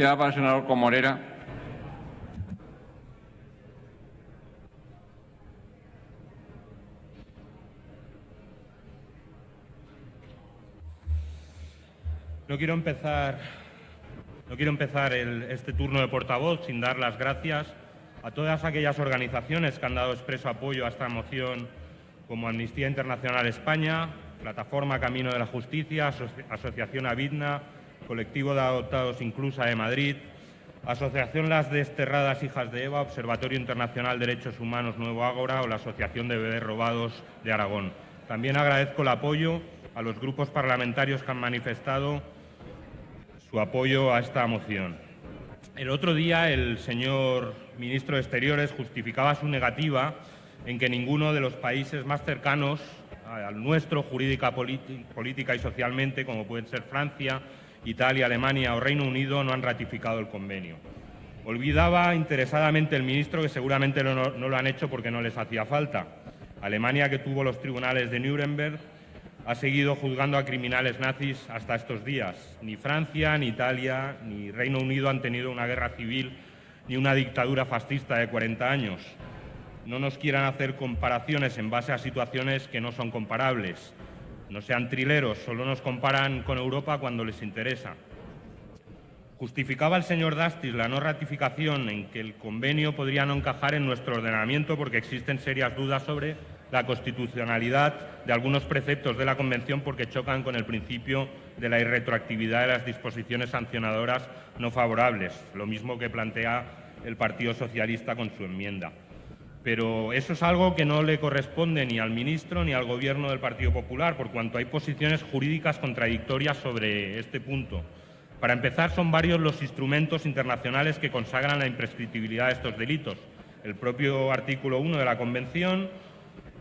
El senador Comorera. No quiero empezar, este turno de portavoz sin dar las gracias a todas aquellas organizaciones que han dado expreso apoyo a esta moción, como Amnistía Internacional España, Plataforma Camino de la Justicia, Asoci- Asociación Avidna, Colectivo de Adoptados Inclusa de Madrid, Asociación Las Desterradas Hijas de Eva, Observatorio Internacional de Derechos Humanos Nuevo Ágora o la Asociación de Bebés Robados de Aragón. También agradezco el apoyo a los grupos parlamentarios que han manifestado su apoyo a esta moción. El otro día el señor ministro de Exteriores justificaba su negativa en que ninguno de los países más cercanos al nuestro, jurídica, política y socialmente, como pueden ser Francia, Italia, Alemania o Reino Unido, no han ratificado el convenio. Olvidaba interesadamente el ministro que seguramente no, lo han hecho porque no les hacía falta. Alemania, que tuvo los tribunales de Nuremberg, ha seguido juzgando a criminales nazis hasta estos días. Ni Francia, ni Italia, ni Reino Unido han tenido una guerra civil ni una dictadura fascista de 40 años. No nos quieran hacer comparaciones en base a situaciones que no son comparables. No sean trileros, solo nos comparan con Europa cuando les interesa. Justificaba el señor Dastis la no ratificación en que el convenio podría no encajar en nuestro ordenamiento porque existen serias dudas sobre la constitucionalidad de algunos preceptos de la Convención porque chocan con el principio de la irretroactividad de las disposiciones sancionadoras no favorables, lo mismo que plantea el Partido Socialista con su enmienda. Pero eso es algo que no le corresponde ni al ministro ni al Gobierno del Partido Popular, por cuanto hay posiciones jurídicas contradictorias sobre este punto. Para empezar, son varios los instrumentos internacionales que consagran la imprescriptibilidad de estos delitos. El propio artículo 1 de la Convención,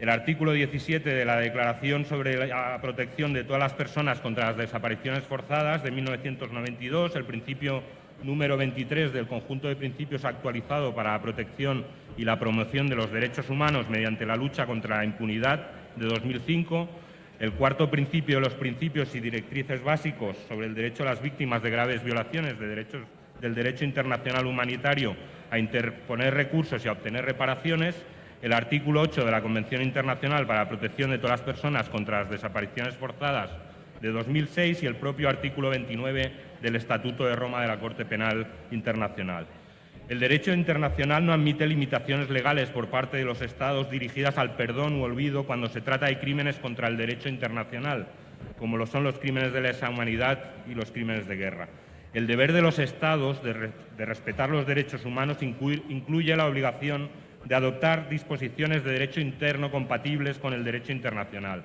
el artículo 17 de la Declaración sobre la protección de todas las personas contra las desapariciones forzadas de 1992, el principio número 23 del conjunto de principios actualizado para la protección y la promoción de los derechos humanos mediante la lucha contra la impunidad de 2005, el cuarto principio de los principios y directrices básicos sobre el derecho a las víctimas de graves violaciones del derecho internacional humanitario a interponer recursos y a obtener reparaciones, el artículo 8 de la Convención Internacional para la Protección de todas las personas contra las desapariciones forzadas de 2006 y el propio artículo 29 del Estatuto de Roma de la Corte Penal Internacional. El derecho internacional no admite limitaciones legales por parte de los Estados dirigidas al perdón u olvido cuando se trata de crímenes contra el derecho internacional, como lo son los crímenes de lesa humanidad y los crímenes de guerra. El deber de los Estados de, de respetar los derechos humanos incluye la obligación de adoptar disposiciones de derecho interno compatibles con el derecho internacional.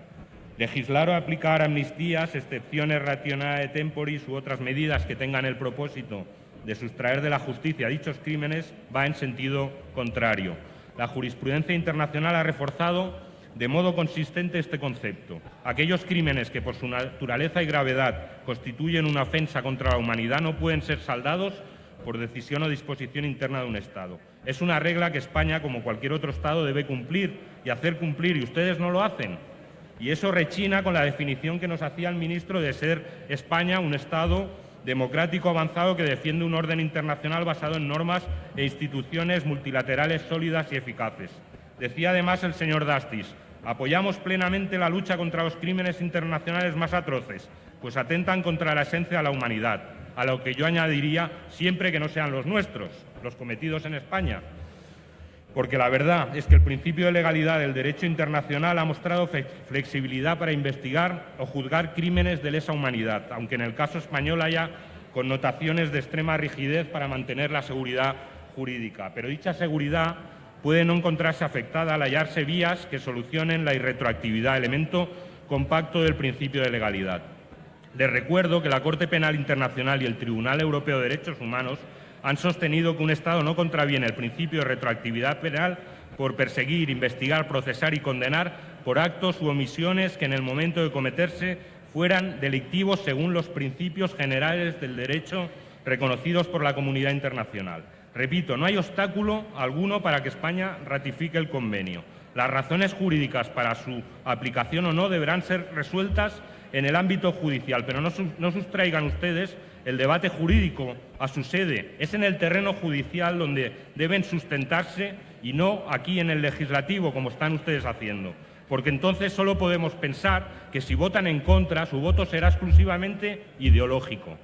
Legislar o aplicar amnistías, excepciones rationale temporis u otras medidas que tengan el propósito de sustraer de la justicia dichos crímenes va en sentido contrario. La jurisprudencia internacional ha reforzado de modo consistente este concepto. Aquellos crímenes que por su naturaleza y gravedad constituyen una ofensa contra la humanidad no pueden ser saldados por decisión o disposición interna de un Estado. Es una regla que España, como cualquier otro Estado, debe cumplir y hacer cumplir, y ustedes no lo hacen. Y eso rechina con la definición que nos hacía el ministro de ser España un Estado democrático avanzado que defiende un orden internacional basado en normas e instituciones multilaterales sólidas y eficaces. Decía además el señor Dastis, apoyamos plenamente la lucha contra los crímenes internacionales más atroces, pues atentan contra la esencia de la humanidad, a lo que yo añadiría siempre que no sean los nuestros, los cometidos en España. Porque la verdad es que el principio de legalidad del derecho internacional ha mostrado flexibilidad para investigar o juzgar crímenes de lesa humanidad, aunque en el caso español haya connotaciones de extrema rigidez para mantener la seguridad jurídica. Pero dicha seguridad puede no encontrarse afectada al hallarse vías que solucionen la irretroactividad, elemento compacto del principio de legalidad. Les recuerdo que la Corte Penal Internacional y el Tribunal Europeo de Derechos Humanos han sostenido que un Estado no contraviene el principio de retroactividad penal por perseguir, investigar, procesar y condenar por actos u omisiones que en el momento de cometerse fueran delictivos según los principios generales del derecho reconocidos por la comunidad internacional. Repito, no hay obstáculo alguno para que España ratifique el convenio. Las razones jurídicas para su aplicación o no deberán ser resueltas en el ámbito judicial, pero no, no sustraigan ustedes el debate jurídico a su sede. Es en el terreno judicial donde deben sustentarse y no aquí en el legislativo, como están ustedes haciendo. Porque entonces solo podemos pensar que si votan en contra, su voto será exclusivamente ideológico.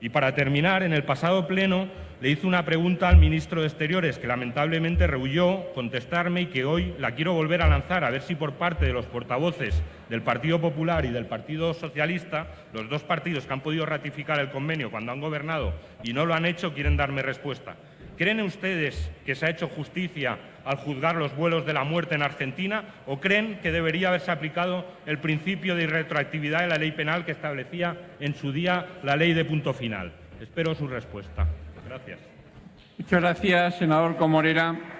Y para terminar, en el pasado pleno le hice una pregunta al ministro de Exteriores que lamentablemente rehuyó contestarme y que hoy la quiero volver a lanzar, a ver si por parte de los portavoces del Partido Popular y del Partido Socialista, los dos partidos que han podido ratificar el convenio cuando han gobernado y no lo han hecho, quieren darme respuesta. ¿Creen ustedes que se ha hecho justicia al juzgar los vuelos de la muerte en Argentina o creen que debería haberse aplicado el principio de irretroactividad de la ley penal que establecía en su día la ley de punto final? Espero su respuesta. Muchas gracias, senador Comorera.